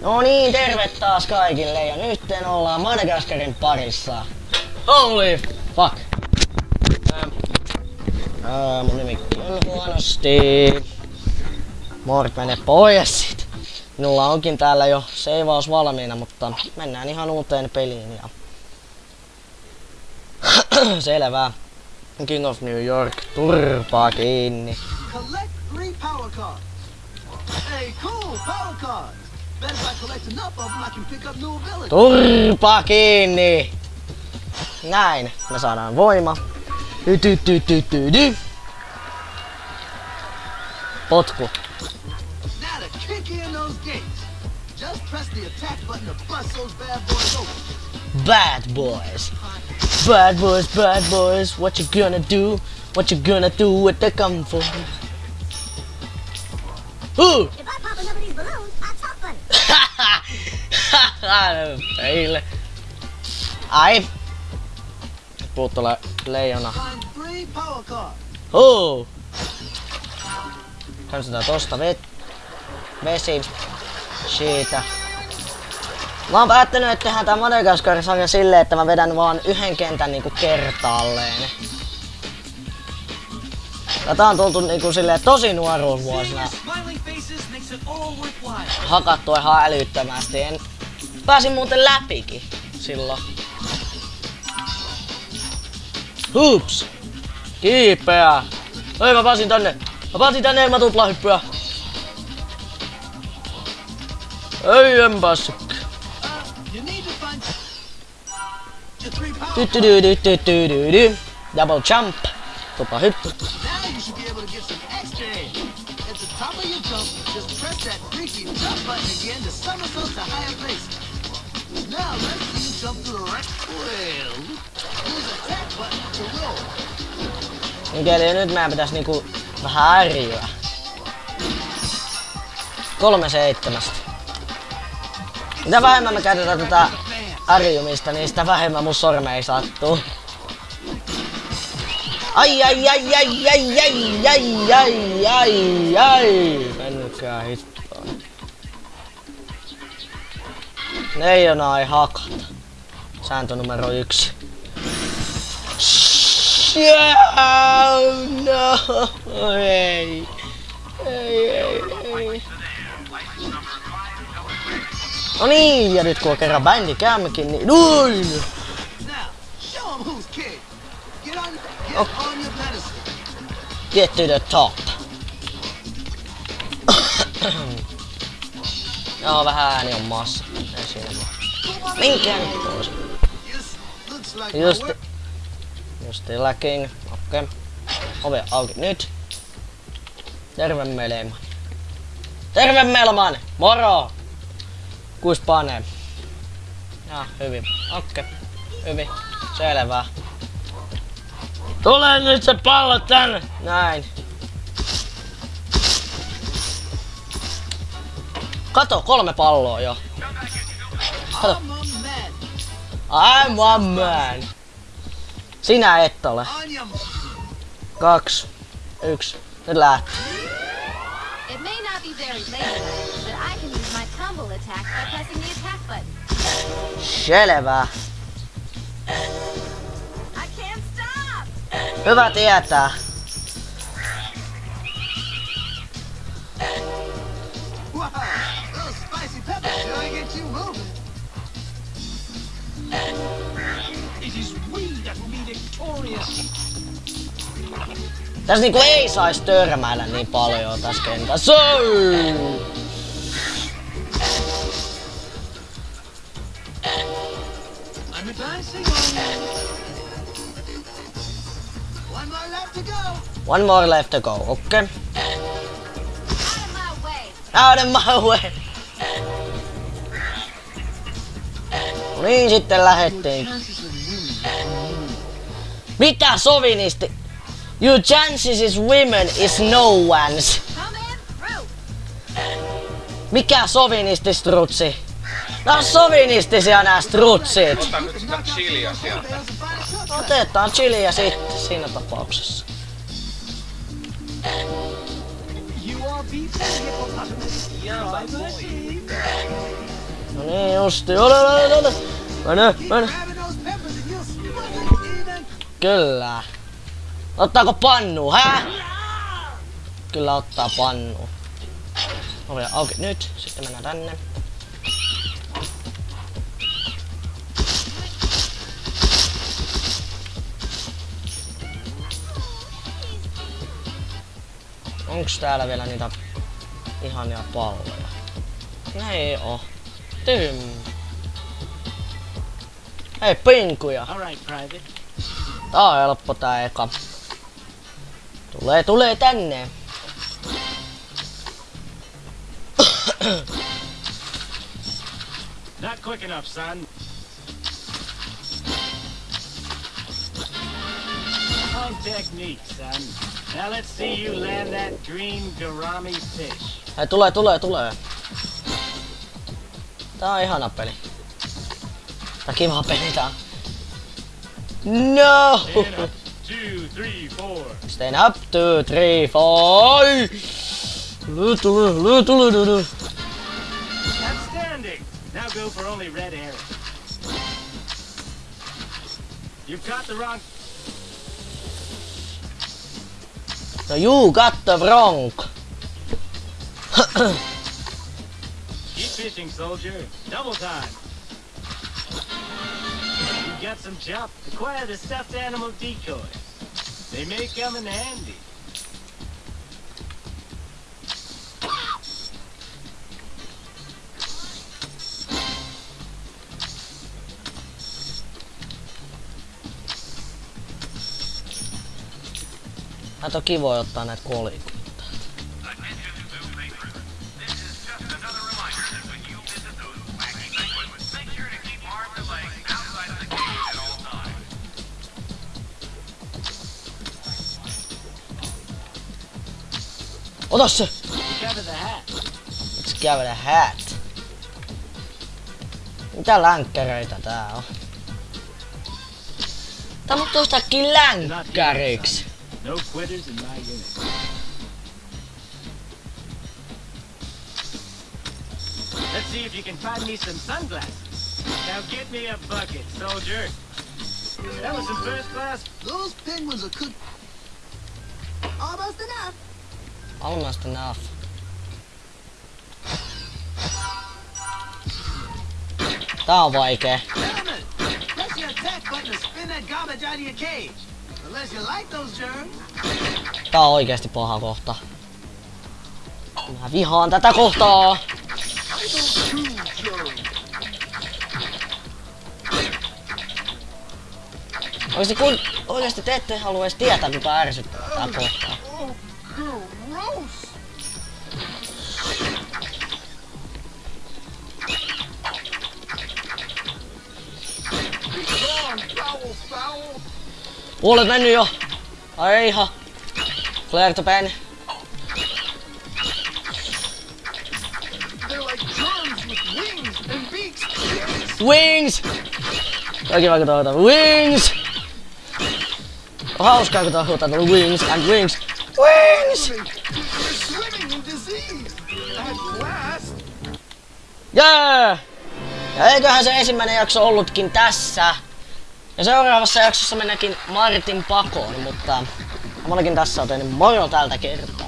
No niin, terve taas kaikille ja nyt ollaan Madagaskarin parissa. Holy fuck. Ähm, äh, mun nimi on huonosti. Mort mene pois sit. Minulla onkin täällä jo seivaus valmiina, mutta mennään ihan uuteen peliin ja... Selvä. King of New York, turpaa kiinni. Collect three power cards. Hey, cool, power cards. Bet if I collect enough of them, I can pick up new abilities. Turpa kiinni! Näin, me saadaan voima. Ty. Potku. Now to kick in those gates. Just press the attack button to bust those bad boys open. Bad boys. Bad boys, bad boys. What you gonna do? What you gonna do with the gun for? Ooh! Peille. Ai. Puuttu le leijona. Huu! Kansataan tosta vet... Vesi. Siitä. Mä oon päättänyt, että tehdään tää Madagaskar-sarja silleen, että mä vedän vaan yhden kentän niinku kertaalleen. Tätä on tultu niinku silleen tosi nuoruusvuosina hakattu ihan älyttömästi. En... Pääsin muuten läpikin silloin. Hups! Kiipeä! Oi mä pääsin tänne! Mä pääsin tänne ja mä tuplahyppyä! Ei en päässyt. Double jump. Tupla hyppy. At the top of your jump, just press that freaky jump button again to somersault to higher place. Now let's right. Use attack button to roll. Mikäli nyt meidän pitäis niinku vähän ärjyä. Kolme seitsemästä. Mitä vähemmän me käytetään tätä ärjymistä, niin sitä vähemmän mun sormei sattuu. Ai ai ai ai ai ai ai ai ai ai. Mennytkää hittoon. Leijona ei hakata. Sääntö numero yksi. Yeah, no, ei. Ei, ei, ei. No niin, ja nyt kun on kerran bändi käymäkin, niin noin! Pedestal. Get to the top. Joo, vähän ääni on massa. Ei siinä vaan. Minkään pois. Just, just lacking. Okei. Okay. Ove auki nyt. Terve Melman. Terve Melman! Moro! Kuis panee? Ja, hyvin. Okei. Okay. Hyvin. Selvä. Tule nyt se pallo tänne! Näin. Kato, kolme palloa jo. Kato. I'm a man. I'm one man. Sinä et ole. Kaksi. Yksi. Nyt lähtee. It may not be very lazy, but I can use my tumble attack by pressing the attack button. Selvä. Hyvä tietää. Tässä niinku ei sais törmäillä niin paljon tässä kentässä. One more left to go. One more left to go. Okay. Out of my way! Out of my way. No niin, sitten lähettiin. Mitä sovinisti? Your chances is women is no one's. Mikä sovinisti strutsi? Nää on sovinistisia nää strutsit. Ota nyt sitä chiliä sieltä. Otetaan chiliä sitten siinä tapauksessa. No niin justi. Ole, ole, ole, ole. Mene, mene. Kyllä. Ottaako pannu, hä? Kyllä ottaa pannu. Ovi auki nyt, sitten mennään tänne. Onks täällä vielä niitä ihania palloja? Ei oo. Tym. Hei, pinkuja. All right, Private. Tää on helppo tää eka. Tulee, tulee tänne. Not quick enough, son. Wrong technique, son. Now let's see you land that green gourami fish. Hei, tulee, tulee, tulee. Tää on ihana peli. Tää kiva peli tää on. No! Stand up. Two, three, four. Stand up, two, three, four. Outstanding. Now go for only red arrows. You've got the wrong. No you got the wrong. Keep fishing, soldier. Double time. Got some jump. Acquire the stuffed animal decoys. They may come in handy. Nää on kivoja ottaa näitä kolikoita. Ota se! Cover the hat. Let's give it a hat. Mitä länkkäreitä tää on? Tää muuttuu yhtäkkiä länkkäriksi. No quitters in my unit. Let's see if you can find me some sunglasses. Now get me a bucket, soldier. That was some first class. Those penguins are cooked. Almost enough. Almost enough. Tää on vaikee. Tää on oikeesti paha kohta. Mä vihaan tätä kohtaa. Oikeesti kun oikeesti te ette halua edes tietää mitä ärsyttää tää kohtaa. Foul. Puolet mennyt jo. Ai ihan. Clear the pen. They're like germs with wings and beaks. Wings! Kaikki vaikka toivota Wings! Hauskaa kun tuolla Wings and Wings. Wings! Jee! Ja eiköhän se ensimmäinen jakso ollutkin tässä. Ja seuraavassa jaksossa mennäkin Martin pakoon, mutta Mä tässä on tehnyt moro tältä kertaa.